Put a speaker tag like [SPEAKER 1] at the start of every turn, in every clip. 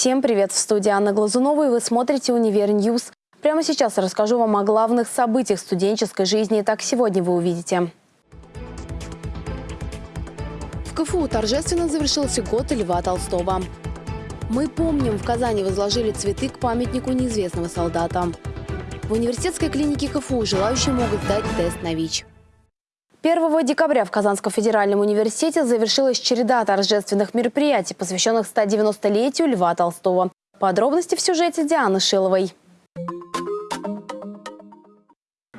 [SPEAKER 1] Всем привет! В студии Анна Глазунова, и вы смотрите «Универ News». Прямо сейчас расскажу вам о главных событиях студенческой жизни. Итак, сегодня вы увидите. В КФУ торжественно завершился год Льва Толстого. Мы помним, в Казани возложили цветы к памятнику неизвестного солдата. В университетской клинике КФУ желающие могут сдать тест на ВИЧ. 1 декабря в Казанском федеральном университете завершилась череда торжественных мероприятий, посвященных 190-летию Льва Толстого. Подробности в сюжете Дианы Шиловой.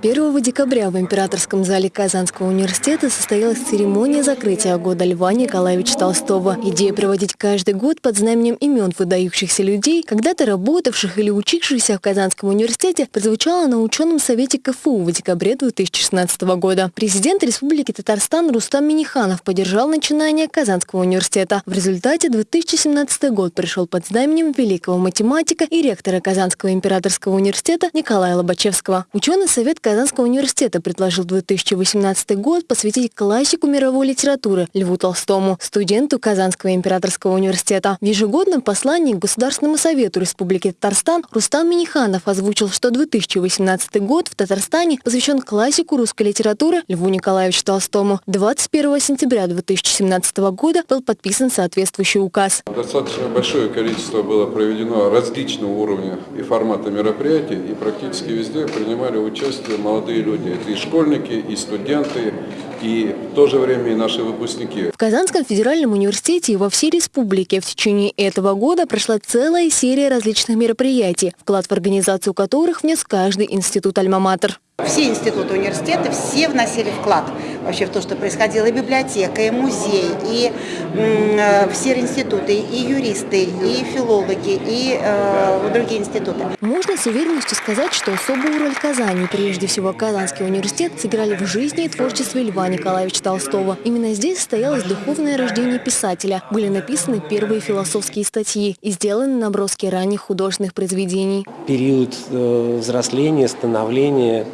[SPEAKER 2] 1 декабря в Императорском зале Казанского университета состоялась церемония закрытия года Льва Николаевича Толстого. Идея проводить каждый год под знаменем имен выдающихся людей, когда-то работавших или учившихся в Казанском университете, прозвучала на ученом совете КФУ в декабре 2016 года. Президент Республики Татарстан Рустам Миниханов поддержал начинание Казанского университета. В результате 2017 год пришел под знаменем великого математика и ректора Казанского императорского университета Николая Лобачевского. Ученый совет Казанского университета предложил 2018 год посвятить классику мировой литературы Льву Толстому, студенту Казанского императорского университета. В ежегодном послании к Государственному совету Республики Татарстан Рустам Миниханов озвучил, что 2018 год в Татарстане посвящен классику русской литературы Льву Николаевичу Толстому. 21 сентября 2017 года был подписан соответствующий указ.
[SPEAKER 3] Достаточно большое количество было проведено различного уровня и формата мероприятий, и практически везде принимали участие молодые люди. Это и школьники, и студенты, и в то же время и наши выпускники.
[SPEAKER 2] В Казанском федеральном университете и во всей республике в течение этого года прошла целая серия различных мероприятий, вклад в организацию которых внес каждый институт «Альма-Матер».
[SPEAKER 4] Все институты университета, все вносили вклад вообще в то, что происходило. И библиотека, и музей, и э, все институты, и юристы, и филологи, и э, другие институты.
[SPEAKER 2] Можно с уверенностью сказать, что особую роль Казани, прежде всего Казанский университет, сыграли в жизни и творчестве Льва Николаевича Толстого. Именно здесь состоялось духовное рождение писателя. Были написаны первые философские статьи и сделаны наброски ранних художественных произведений.
[SPEAKER 5] Период э, взросления, становления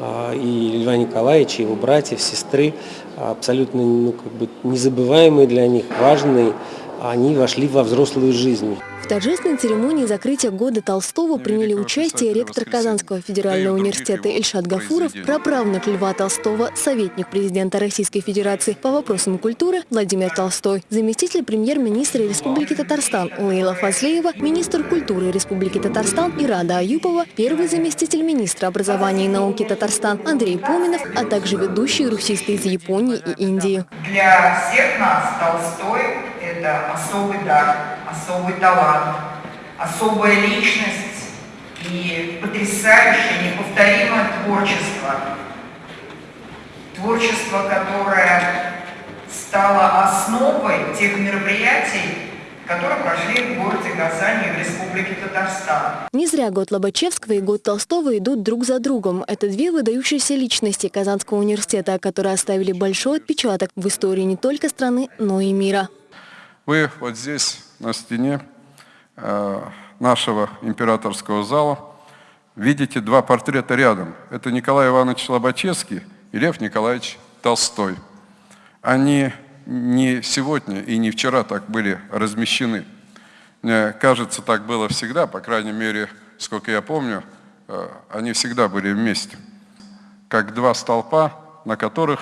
[SPEAKER 5] а, и Льва Николаевича, его братьев, сестры, абсолютно ну, как бы незабываемые для них, важные, они вошли во взрослую жизнь.
[SPEAKER 2] В торжественной церемонии закрытия года Толстого приняли участие ректор Казанского федерального университета Эльшат Гафуров, праправнук Льва Толстого, советник президента Российской Федерации. По вопросам культуры Владимир Толстой, заместитель премьер-министра Республики Татарстан Лейла Фазлеева, министр культуры Республики Татарстан Ирада Аюпова, первый заместитель министра образования и науки Татарстан Андрей Поминов, а также ведущие русисты из Японии и Индии.
[SPEAKER 6] Для всех нас Толстой – это особый дар особый талант, особая личность и потрясающее, неповторимое творчество. Творчество, которое стало основой тех мероприятий, которые прошли в городе Казани в Республике Татарстан.
[SPEAKER 2] Не зря год Лобачевского и год Толстого идут друг за другом. Это две выдающиеся личности Казанского университета, которые оставили большой отпечаток в истории не только страны, но и мира.
[SPEAKER 3] Вы вот здесь на стене э, нашего императорского зала видите два портрета рядом. Это Николай Иванович Лобачевский и Лев Николаевич Толстой. Они не сегодня и не вчера так были размещены. Мне кажется, так было всегда, по крайней мере, сколько я помню, э, они всегда были вместе. Как два столпа, на которых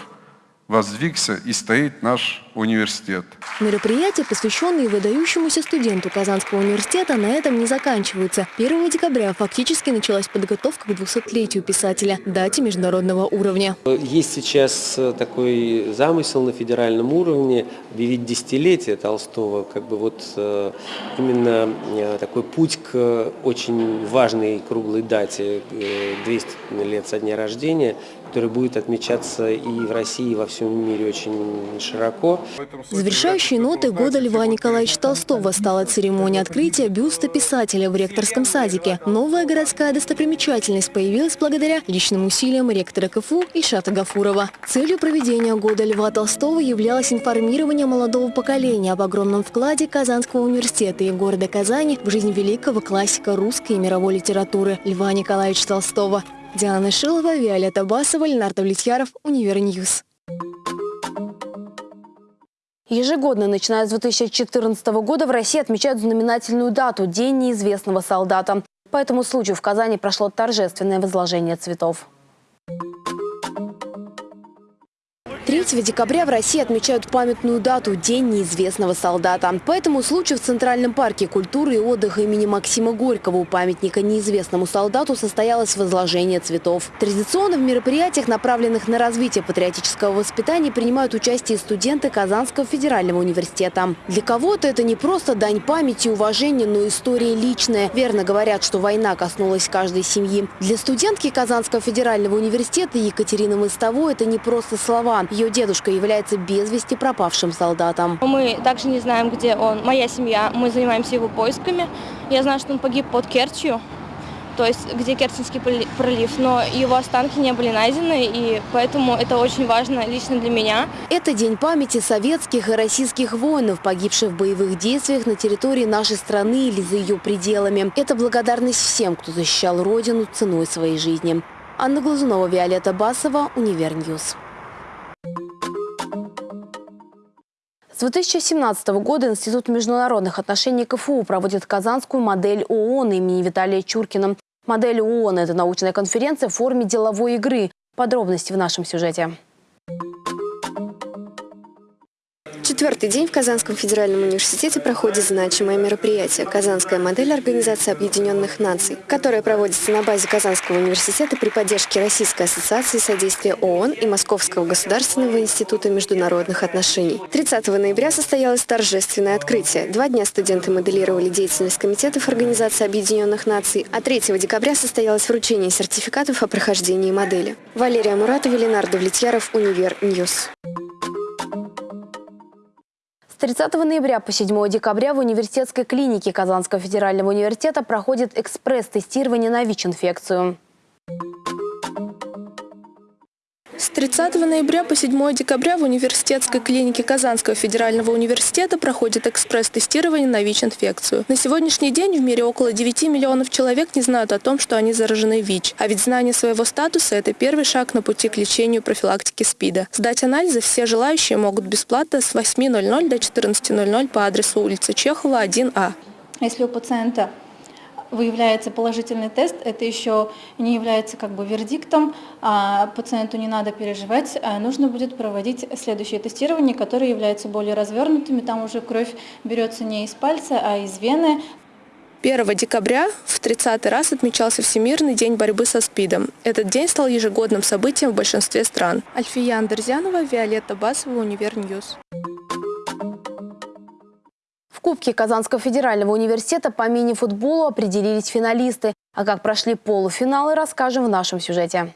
[SPEAKER 3] воздвигся и стоит наш университет.
[SPEAKER 2] Мероприятия, посвященные выдающемуся студенту Казанского университета, на этом не заканчиваются. 1 декабря фактически началась подготовка к 200-летию писателя, дате международного уровня.
[SPEAKER 5] Есть сейчас э, такой замысел на федеральном уровне объявить десятилетие Толстого, как бы вот э, именно э, такой путь к очень важной круглой дате, 200 лет со дня рождения, который будет отмечаться и в России, и во всем мире очень широко.
[SPEAKER 2] Завершающей ноты года Льва Николаевича Толстого стала церемония открытия бюста писателя в ректорском садике. Новая городская достопримечательность появилась благодаря личным усилиям ректора КФУ Ильшата Гафурова. Целью проведения года Льва Толстого являлось информирование молодого поколения об огромном вкладе Казанского университета и города Казани в жизнь великого классика русской и мировой литературы Льва Николаевича Толстого. Диана Шилова, Виолетта Басова, Ленар Давлетьяров, Универ News.
[SPEAKER 1] Ежегодно, начиная с 2014 года, в России отмечают знаменательную дату – День неизвестного солдата. По этому случаю в Казани прошло торжественное возложение цветов. 3 декабря в России отмечают памятную дату – День неизвестного солдата. По этому случаю в Центральном парке культуры и отдыха имени Максима Горького у памятника неизвестному солдату состоялось возложение цветов. Традиционно в мероприятиях, направленных на развитие патриотического воспитания, принимают участие студенты Казанского федерального университета. Для кого-то это не просто дань памяти и уважения, но история личная. Верно говорят, что война коснулась каждой семьи. Для студентки Казанского федерального университета Екатерины Мостовой это не просто слова. Ее дедушка является без вести пропавшим солдатом.
[SPEAKER 7] Мы также не знаем, где он. Моя семья, мы занимаемся его поисками. Я знаю, что он погиб под Керчью, то есть где Керченский пролив, но его останки не были найдены, и поэтому это очень важно лично для меня.
[SPEAKER 1] Это день памяти советских и российских воинов, погибших в боевых действиях на территории нашей страны или за ее пределами. Это благодарность всем, кто защищал Родину ценой своей жизни. Анна Глазунова, Виолетта Басова, Универ News. 2017 года Институт международных отношений КФУ проводит казанскую модель ООН имени Виталия Чуркина. Модель ООН – это научная конференция в форме деловой игры. Подробности в нашем сюжете.
[SPEAKER 2] Четвертый день в Казанском федеральном университете проходит значимое мероприятие «Казанская модель Организации Объединенных Наций», которое проводится на базе Казанского университета при поддержке Российской ассоциации содействия ООН и Московского государственного института международных отношений. 30 ноября состоялось торжественное открытие. Два дня студенты моделировали деятельность комитетов Организации Объединенных Наций, а 3 декабря состоялось вручение сертификатов о прохождении модели. Валерия Муратова, Ленардо Влетьяров, Универ News.
[SPEAKER 1] 30 ноября по 7 декабря в университетской клинике Казанского федерального университета проходит экспресс-тестирование на ВИЧ-инфекцию.
[SPEAKER 8] 30 ноября по 7 декабря в университетской клинике Казанского федерального университета проходит экспресс-тестирование на ВИЧ-инфекцию. На сегодняшний день в мире около 9 миллионов человек не знают о том, что они заражены ВИЧ. А ведь знание своего статуса – это первый шаг на пути к лечению профилактики СПИДа. Сдать анализы все желающие могут бесплатно с 8.00 до 14.00 по адресу улица Чехова, 1А.
[SPEAKER 9] Если у пациента выявляется положительный тест, это еще не является как бы вердиктом, а пациенту не надо переживать, а нужно будет проводить следующее тестирование, которое является более развернутыми, там уже кровь берется не из пальца, а из вены.
[SPEAKER 8] 1 декабря в 30 раз отмечался Всемирный день борьбы со СПИДом. Этот день стал ежегодным событием в большинстве стран. Альфия Андерзянова, Виолетта Басова, Универ News.
[SPEAKER 1] Кубке Казанского федерального университета по мини-футболу определились финалисты. А как прошли полуфиналы, расскажем в нашем сюжете.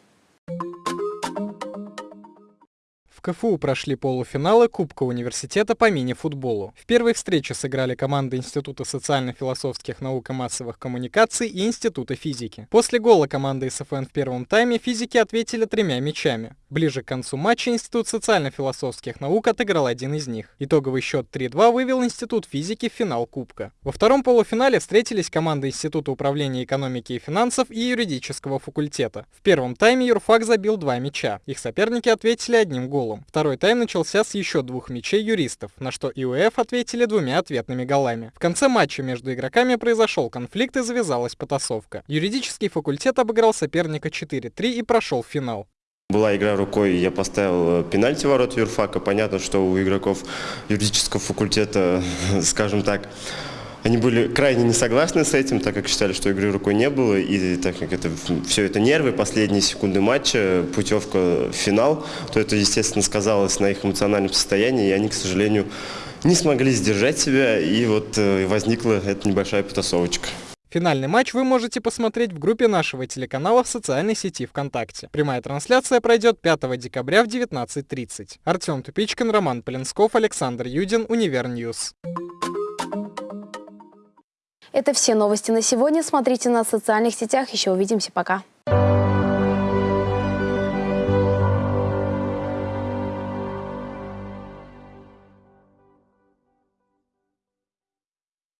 [SPEAKER 10] КФУ прошли полуфиналы Кубка университета по мини-футболу. В первой встрече сыграли команды Института социально-философских наук и массовых коммуникаций и Института физики. После гола команды СФН в первом тайме физики ответили тремя мячами. Ближе к концу матча Институт социально-философских наук отыграл один из них. Итоговый счет 3-2 вывел Институт физики в финал Кубка. Во втором полуфинале встретились команды Института управления экономики и финансов и юридического факультета. В первом тайме юрфак забил два мяча. Их соперники ответили одним голом голом. Второй тайм начался с еще двух мячей юристов, на что ИУФ ответили двумя ответными голами. В конце матча между игроками произошел конфликт и завязалась потасовка. Юридический факультет обыграл соперника 4-3 и прошел в финал.
[SPEAKER 11] Была игра рукой, я поставил э, пенальти ворот юрфака. Понятно, что у игроков юридического факультета, скажем так, они были крайне не согласны с этим, так как считали, что игры рукой не было, и так как это все это нервы, последние секунды матча, путевка в финал, то это, естественно, сказалось на их эмоциональном состоянии, и они, к сожалению, не смогли сдержать себя, и вот э, возникла эта небольшая потасовочка.
[SPEAKER 10] Финальный матч вы можете посмотреть в группе нашего телеканала в социальной сети ВКонтакте. Прямая трансляция пройдет 5 декабря в 19.30. Артем Тупичкин, Роман Полинсков, Александр Юдин, Универ News.
[SPEAKER 1] Это все новости на сегодня. Смотрите на социальных сетях. Еще увидимся. Пока.